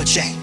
will change.